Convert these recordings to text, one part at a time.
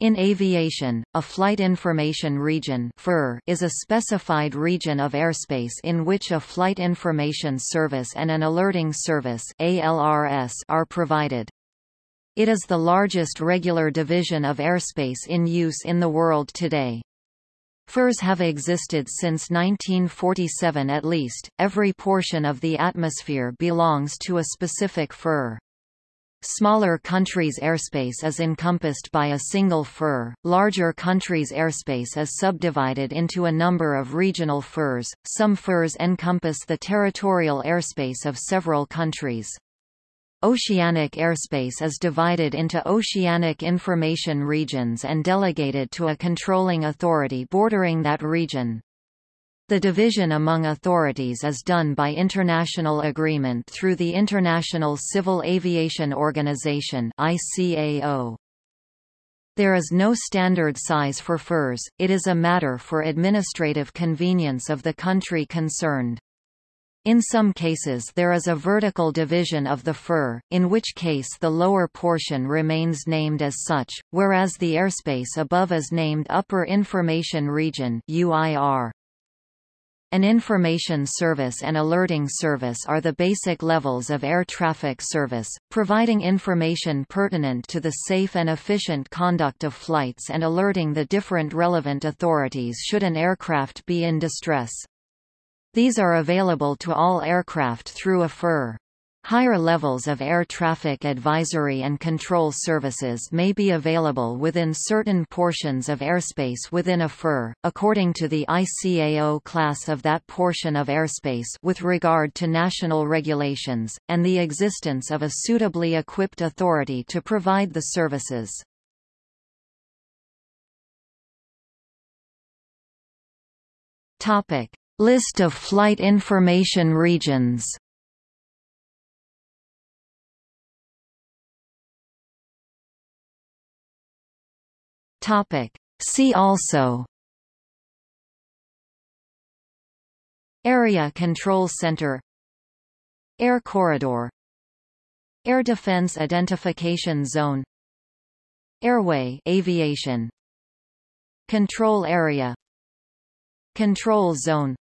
In aviation, a Flight Information Region is a specified region of airspace in which a Flight Information Service and an Alerting Service are provided. It is the largest regular division of airspace in use in the world today. FIRs have existed since 1947 at least, every portion of the atmosphere belongs to a specific FIR. Smaller countries' airspace is encompassed by a single FIR, larger countries' airspace is subdivided into a number of regional FIRs, some FIRs encompass the territorial airspace of several countries. Oceanic airspace is divided into oceanic information regions and delegated to a controlling authority bordering that region. The division among authorities is done by international agreement through the International Civil Aviation Organization ICAO. There is no standard size for FIRs, it is a matter for administrative convenience of the country concerned. In some cases there is a vertical division of the FIR, in which case the lower portion remains named as such, whereas the airspace above is named Upper Information Region UIR. An information service and alerting service are the basic levels of air traffic service, providing information pertinent to the safe and efficient conduct of flights and alerting the different relevant authorities should an aircraft be in distress. These are available to all aircraft through a FIR. Higher levels of air traffic advisory and control services may be available within certain portions of airspace within a FIR, according to the ICAO class of that portion of airspace with regard to national regulations, and the existence of a suitably equipped authority to provide the services. List of flight information regions Topic. See also. Area Control Center. Air Corridor. Air Defense Identification Zone. Airway aviation. Control Area. Control Zone.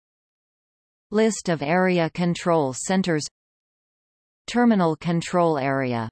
List of Area Control Centers. Terminal Control Area